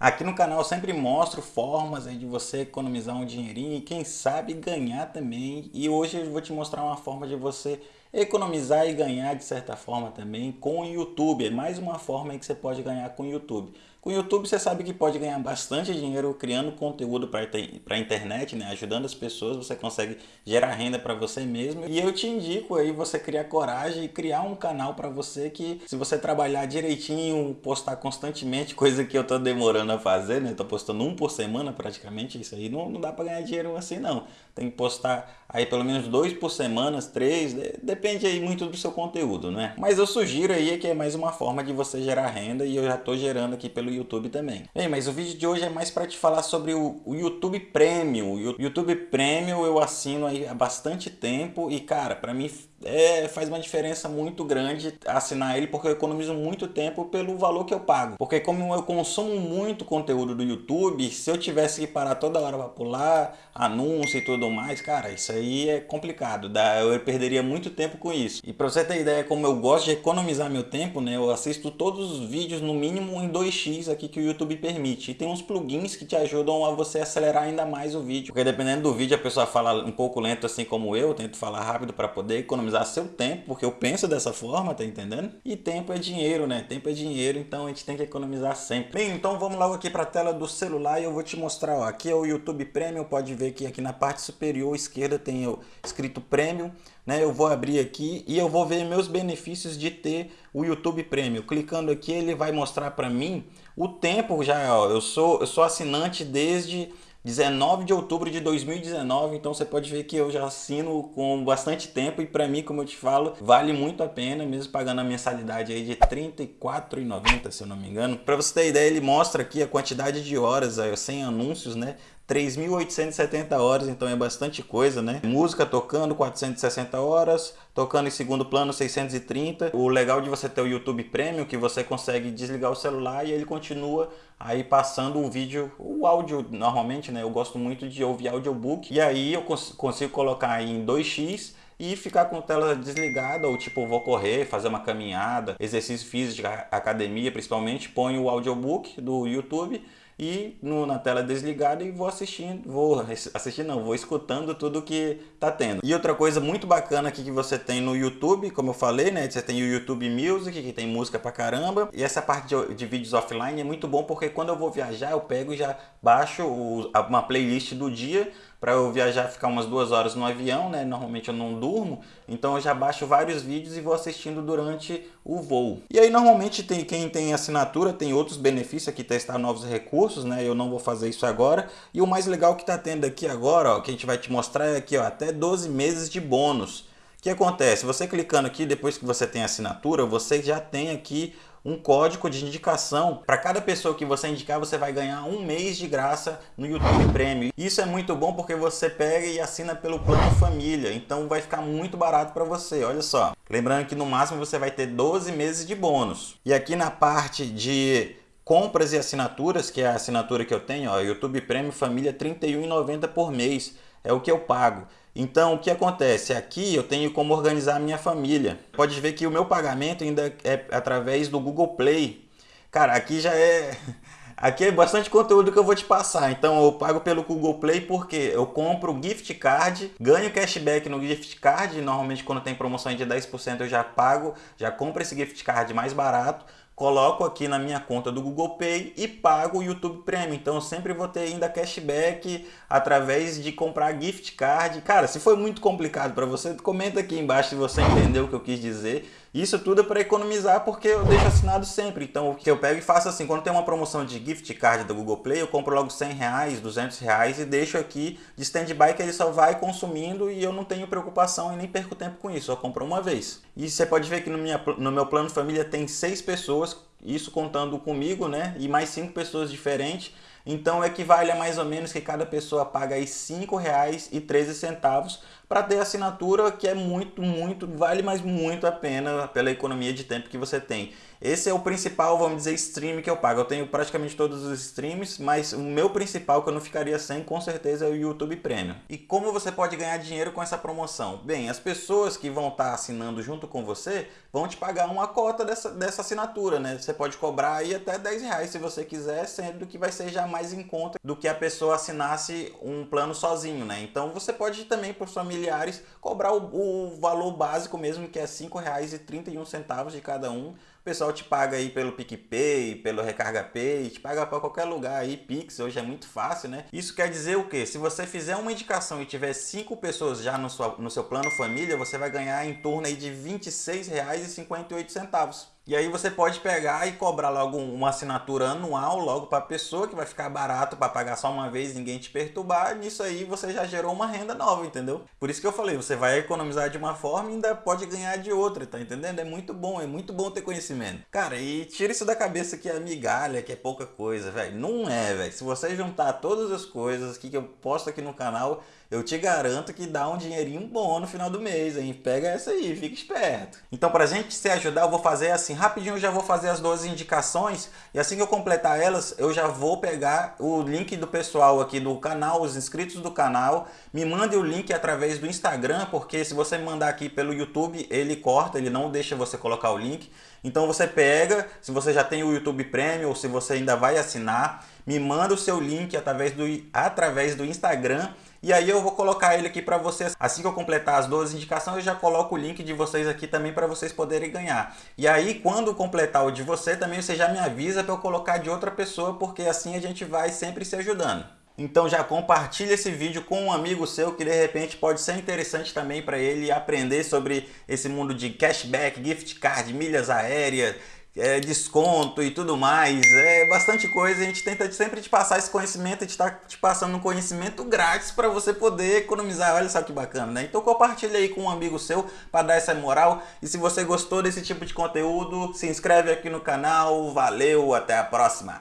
Aqui no canal eu sempre mostro formas de você economizar um dinheirinho e quem sabe ganhar também. E hoje eu vou te mostrar uma forma de você economizar e ganhar de certa forma também com o YouTube. É mais uma forma que você pode ganhar com o YouTube. Com o YouTube você sabe que pode ganhar bastante dinheiro criando conteúdo para a internet, né? ajudando as pessoas, você consegue gerar renda para você mesmo. E eu te indico aí você criar coragem e criar um canal para você que se você trabalhar direitinho, postar constantemente, coisa que eu tô demorando a fazer, né? tô postando um por semana praticamente, isso aí não, não dá para ganhar dinheiro assim não. Tem que postar aí pelo menos dois por semana, três, depende aí muito do seu conteúdo, né? Mas eu sugiro aí que é mais uma forma de você gerar renda e eu já tô gerando aqui pelo pelo YouTube também. Bem, mas o vídeo de hoje é mais para te falar sobre o, o YouTube Premium. O YouTube Premium eu assino aí há bastante tempo e, cara, para mim é, faz uma diferença muito grande assinar ele porque eu economizo muito tempo pelo valor que eu pago. Porque como eu consumo muito conteúdo do YouTube, se eu tivesse que parar toda hora para pular, anúncio e tudo mais, cara, isso aí é complicado. Eu perderia muito tempo com isso. E para você ter ideia como eu gosto de economizar meu tempo, né, eu assisto todos os vídeos no mínimo em 2x aqui que o YouTube permite. E tem uns plugins que te ajudam a você acelerar ainda mais o vídeo. Porque dependendo do vídeo a pessoa fala um pouco lento assim como eu, eu tento falar rápido para poder economizar seu tempo, porque eu penso dessa forma, tá entendendo? E tempo é dinheiro, né? Tempo é dinheiro, então a gente tem que economizar sempre. Bem, então vamos logo aqui para a tela do celular e eu vou te mostrar, ó, aqui é o YouTube Premium, pode ver que aqui na parte superior esquerda tem escrito Premium, né? Eu vou abrir aqui e eu vou ver meus benefícios de ter o YouTube Premium. Clicando aqui, ele vai mostrar para mim o tempo já, ó, eu sou, eu sou assinante desde 19 de outubro de 2019, então você pode ver que eu já assino com bastante tempo e para mim, como eu te falo, vale muito a pena, mesmo pagando a mensalidade aí de R$ 34,90, se eu não me engano. Para você ter ideia, ele mostra aqui a quantidade de horas, aí, sem anúncios, né? 3.870 horas, então é bastante coisa, né? Música tocando 460 horas, tocando em segundo plano 630. O legal de você ter o YouTube Premium que você consegue desligar o celular e ele continua aí passando o vídeo, o áudio normalmente, né? Eu gosto muito de ouvir audiobook e aí eu cons consigo colocar em 2x e ficar com a tela desligada, ou tipo, vou correr, fazer uma caminhada, exercício físico, academia principalmente, ponho o audiobook do YouTube e no, na tela desligada e vou assistindo, vou assistir não, vou escutando tudo que tá tendo. E outra coisa muito bacana aqui que você tem no YouTube, como eu falei, né, você tem o YouTube Music, que tem música pra caramba, e essa parte de, de vídeos offline é muito bom porque quando eu vou viajar, eu pego e já baixo o, uma playlist do dia, para eu viajar, ficar umas duas horas no avião, né? Normalmente eu não durmo, então eu já baixo vários vídeos e vou assistindo durante o voo. E aí normalmente tem quem tem assinatura tem outros benefícios aqui, testar novos recursos, né? Eu não vou fazer isso agora. E o mais legal que está tendo aqui agora, ó, que a gente vai te mostrar é aqui, ó, até 12 meses de bônus. O que acontece? Você clicando aqui, depois que você tem assinatura, você já tem aqui um código de indicação. Para cada pessoa que você indicar, você vai ganhar um mês de graça no YouTube Premium. Isso é muito bom porque você pega e assina pelo plano família, então vai ficar muito barato para você, olha só. Lembrando que no máximo você vai ter 12 meses de bônus. E aqui na parte de compras e assinaturas, que é a assinatura que eu tenho, ó, YouTube Premium Família R$ 31,90 por mês, é o que eu pago. Então, o que acontece? Aqui eu tenho como organizar a minha família. Pode ver que o meu pagamento ainda é através do Google Play. Cara, aqui já é... Aqui é bastante conteúdo que eu vou te passar. Então eu pago pelo Google Play porque eu compro gift card, ganho cashback no gift card. Normalmente quando tem promoção de 10% eu já pago, já compro esse gift card mais barato coloco aqui na minha conta do Google Pay e pago o YouTube Premium. Então eu sempre vou ter ainda cashback através de comprar gift card. Cara, se foi muito complicado para você, comenta aqui embaixo se você entendeu o que eu quis dizer. Isso tudo é para economizar porque eu deixo assinado sempre. Então o que eu pego e faço assim, quando tem uma promoção de gift card do Google Play, eu compro logo 100 reais, 200 reais e deixo aqui de stand-by que ele só vai consumindo e eu não tenho preocupação e nem perco tempo com isso, eu compro uma vez. E você pode ver que no, minha, no meu plano família tem seis pessoas, isso contando comigo, né? E mais cinco pessoas diferentes. Então equivale a mais ou menos que cada pessoa paga aí R$ 5,13 para ter assinatura que é muito, muito, vale mais muito a pena pela economia de tempo que você tem. Esse é o principal, vamos dizer, stream que eu pago. Eu tenho praticamente todos os streams, mas o meu principal que eu não ficaria sem, com certeza, é o YouTube Premium. E como você pode ganhar dinheiro com essa promoção? Bem, as pessoas que vão estar assinando junto com você vão te pagar uma cota dessa, dessa assinatura, né? Você pode cobrar aí até 10 reais se você quiser, sendo que vai ser já mais em conta do que a pessoa assinasse um plano sozinho, né? Então você pode também, para os familiares, cobrar o, o valor básico mesmo, que é R$ 5,31 de cada um pessoal te paga aí pelo PicPay, pelo Recarga Pay, te paga para qualquer lugar aí, Pix, hoje é muito fácil, né? Isso quer dizer o quê? Se você fizer uma indicação e tiver cinco pessoas já no, sua, no seu plano família, você vai ganhar em torno aí de R$ 26,58. E aí você pode pegar e cobrar logo uma assinatura anual logo para a pessoa, que vai ficar barato para pagar só uma vez, ninguém te perturbar. Nisso aí você já gerou uma renda nova, entendeu? Por isso que eu falei, você vai economizar de uma forma e ainda pode ganhar de outra, tá entendendo? É muito bom, é muito bom ter conhecimento. Cara, e tira isso da cabeça que é migalha, que é pouca coisa, velho. Não é, velho. Se você juntar todas as coisas que eu posto aqui no canal, eu te garanto que dá um dinheirinho bom no final do mês, hein? Pega essa aí, fica esperto. Então, pra gente se ajudar, eu vou fazer assim, rapidinho eu já vou fazer as duas indicações e assim que eu completar elas, eu já vou pegar o link do pessoal aqui do canal, os inscritos do canal, me mande o link através do Instagram, porque se você mandar aqui pelo YouTube, ele corta, ele não deixa você colocar o link. Então você pega, se você já tem o YouTube Premium ou se você ainda vai assinar, me manda o seu link através do, através do Instagram e aí eu vou colocar ele aqui para vocês. Assim que eu completar as duas indicações, eu já coloco o link de vocês aqui também para vocês poderem ganhar. E aí quando completar o de você, também você já me avisa para eu colocar de outra pessoa, porque assim a gente vai sempre se ajudando. Então já compartilha esse vídeo com um amigo seu que de repente pode ser interessante também para ele aprender sobre esse mundo de cashback, gift card, milhas aéreas, é, desconto e tudo mais. É bastante coisa. A gente tenta sempre te passar esse conhecimento, a gente está te passando um conhecimento grátis para você poder economizar. Olha só que bacana, né? Então compartilha aí com um amigo seu para dar essa moral. E se você gostou desse tipo de conteúdo, se inscreve aqui no canal. Valeu, até a próxima!